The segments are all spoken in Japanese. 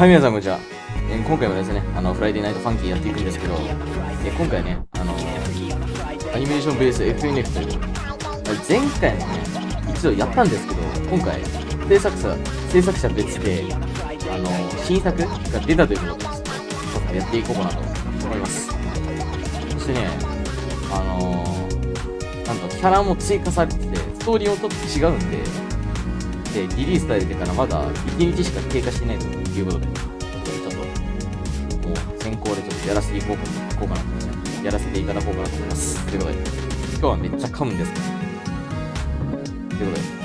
はい、皆さんこんにちは。え今回もですね、あの、 Friday Night Funkin' やっていくんですけど、え今回ね、あの、アニメーションベース FNF という、前回もね、一度やったんですけど、今回、制作者、制作者別で、あの、新作が出たということで、ちょっとやっていこうかなと思います。そしてね、あの、なんと、キャラも追加されてて、ストーリーもちょっと違うんで、で、リリースされてからまだ1日しか経過してないということで、ちょっと、もう先行でちょっとやらせていこうかなこうかなと、やらせていただこうかなと思います。ということで、今日はめっちゃ噛むんですけど、ということで、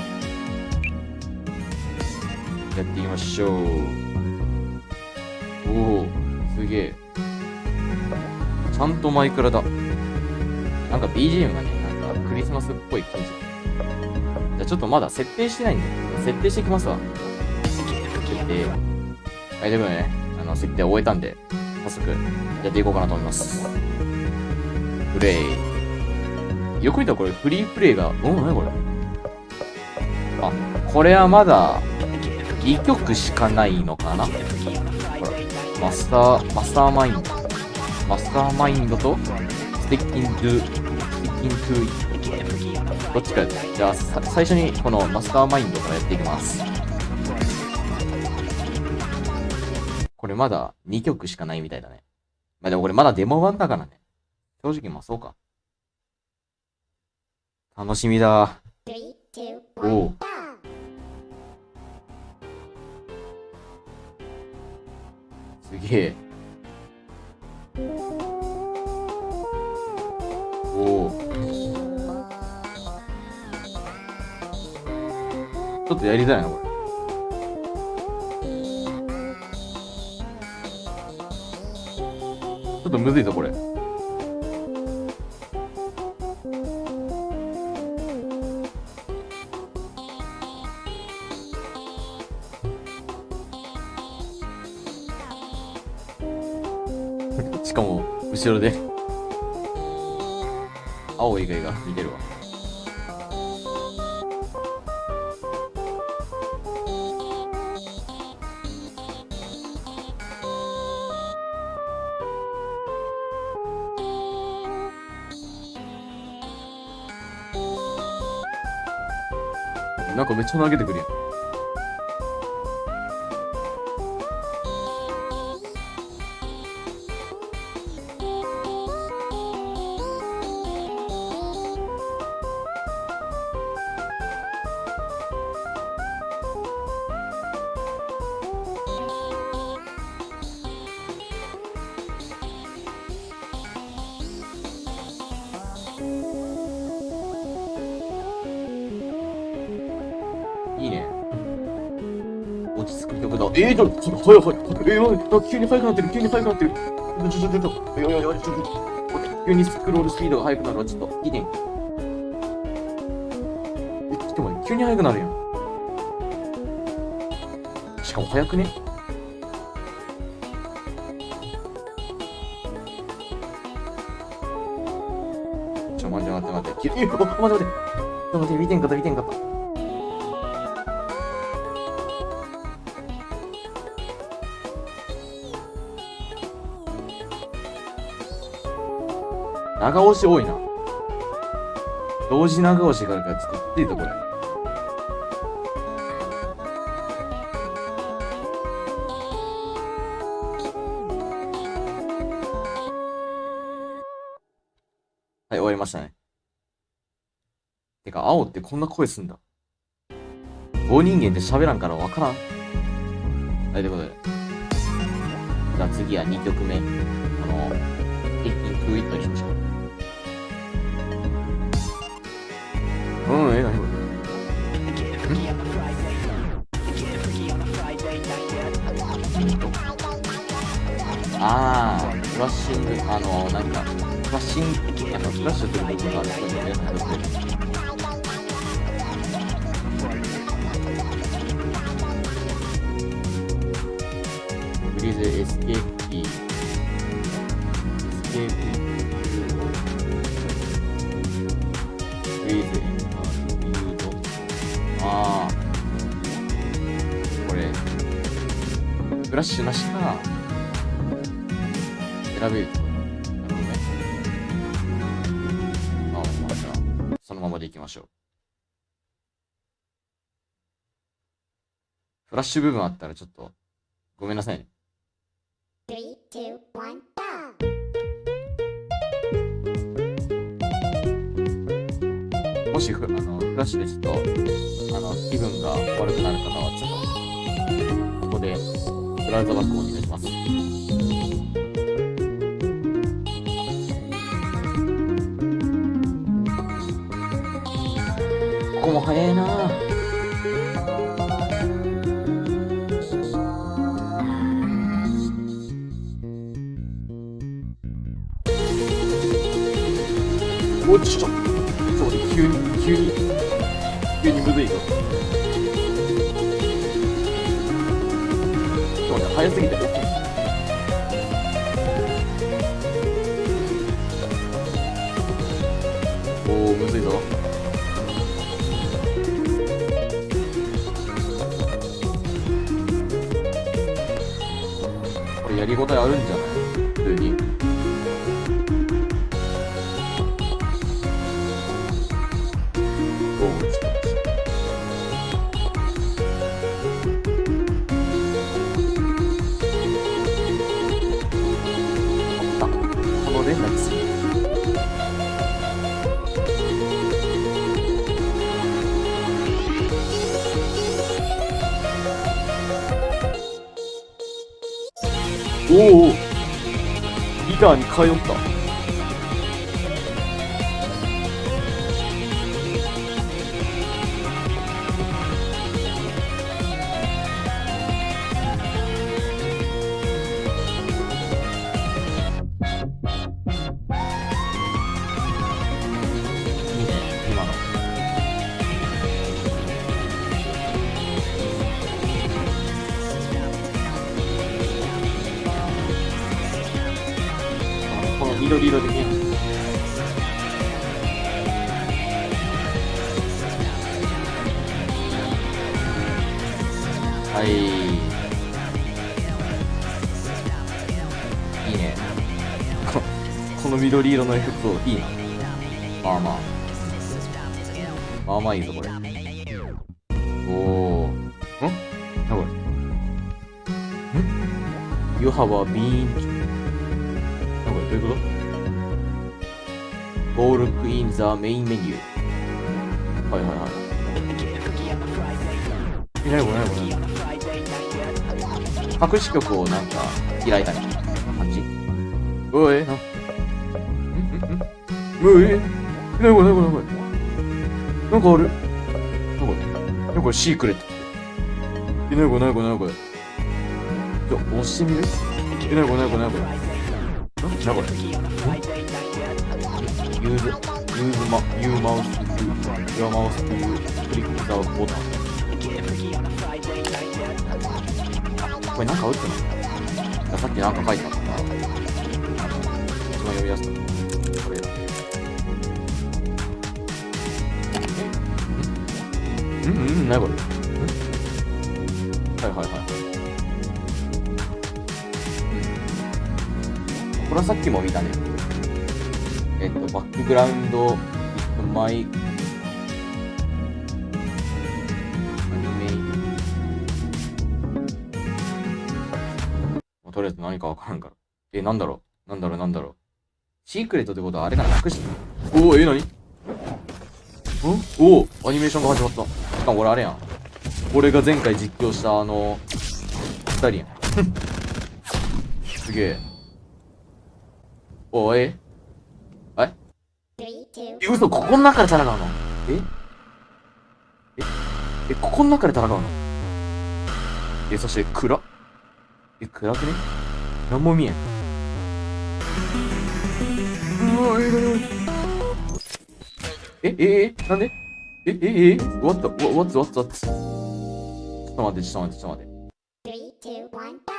やっていきましょう。おお、すげえ。ちゃんとマイクラだ。なんか BGM がね、なんかクリスマスっぽい感じ。じゃあちょっとまだ設定してないんで、設定していきますわ。設定。はい、ということでね、あの、設定終えたんで、早速、やっていこうかなと思います。プレイ。よく見たらこれ、フリープレイが、うん、なにこれあ、これはまだ、2曲しかないのかなほら、マスター、マスターマインド。マスターマインドと、ステッキンドゥ、ステッキントゥイッどっちか。じゃあ、さ最初にこのマスターマインドからやっていきます。これまだ2曲しかないみたいだね。まあでもこれまだデモ版だからね。正直まあそうか。楽しみだ。おお。すげえ。ちょっとやりたいな、これ。ちょっとむずいぞ、これ。しかも、後ろで。青い以外が見てるわ。なんかめっちゃ投げてくるやん。えー、ちょっと、ちょっと、早い早い。えー、やばい急に速くなってる、急に速くなってる。ちょ、ちょ、ちょ、ちょ、いやいやいや、ちょ、ちょ、急にスクロールスピードが速くなるわ、ちょっと、いいね。え、ちょっと待って、急に速くなるやん。しかも速くね。ちょ、待って待って待って。え、待って待って。ちょっと待って、見てんかった、見てんかった。長押し多いな。同時長押しからちょっときついぞ、これ。はい、終わりましたね。てか、青ってこんな声すんだ。棒人間って喋らんからわからん。はい、ということで。じゃあ次は2曲目。あの、テッキンクイットにしましょう。あー、フラッシング、あの、なんか、フラッシング、なんかフラッシュする部分がある人に皆さんやってる。フリーズエスケープキー。エスケープフリーズエンタービュード。ああ。これ。フラッシュなしそのままでいきましょう。フラッシュ部分あったらちょっと、ごめんなさいね。もしフあのフラッシュでちょっとあの気分が悪くなる方はちょっとここでブラウザバックをお願いします。早いなおちょちょそうね急に急に急にむずい。ぞそうね早すぎておおむずいぞ。これやりごたえあるんじゃない？普通に。おおギターに通いいいね。ここの緑色のエフェクトいいな。まあまあ。まあまあいいぞこれ。おおん？なこれん ?You have a bean なんこれどういうこと ?Go look in the main menu はいはいはい。え、なにこれなにこれ隠し曲をなんか開いたみたいな感じ？おい、な、んん？ん？おい、なにこれなにこれなにこれなんかある？なんか、なんかシークレット。え、なにこれなにこれなにこれちょ、押してみる？え、なにこれなにこれなにこれなにこれ Use, use ma, you mouse to, your mouse to click the button これ。なんか打ってないさっきなんか書いてあったな一番読みやすかったこれ。だえんうんうんなにこれ。はいはいはいこれ。はさっきも見たねえっとバックグラウンドマイ何かわからんから。え、なんだろう？なんだろう？なんだろう？シークレットってことはあれかな？隠し、おお、え、何？んおお、アニメーションが始まった。しかも俺あれやん。俺が前回実況したあの、二人やん。すげえ。おい、ええ？Three, two, え、嘘、ここの中で戦うの？え？え？え、ここの中で戦うの？え、そして暗っえ、暗くね？なんも見えん。うわ、え、え、え、え、なんで？え、え、え、what the, what, what, what? ちょっと待って、ちょっと待って、ちょっと待って。three, two, one, go!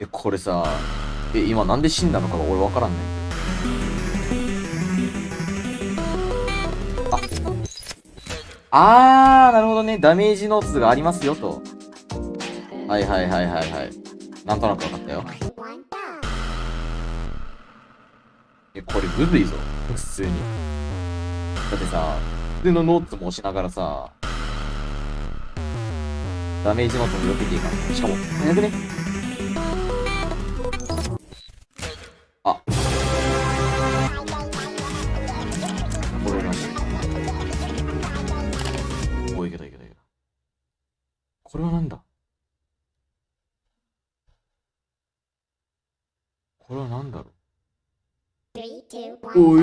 え、これさ、え、今なんで死んだのかが俺わからんねんあー、なるほどね。ダメージノーツがありますよと。はいはいはいはいはい。なんとなく分かったよ。え、これむずいぞ。普通に。だってさ、普通のノーツも押しながらさ、ダメージノーツも避けていいかん。しかも、早くね。Three, two, one. お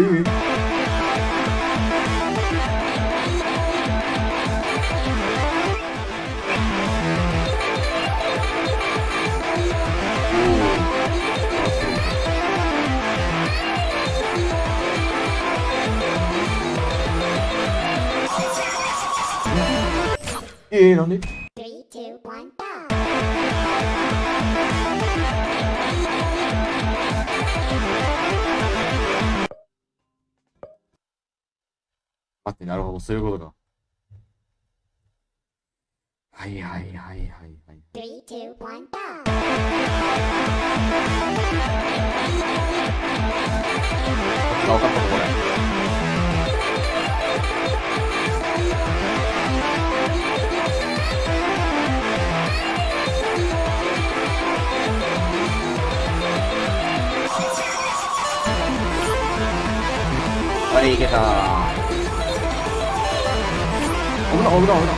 い待って、なるほど、そういうことか。はいはいはいはいはい。Three, two, one. down. あ、分かった、これ。危ない、危ない、危な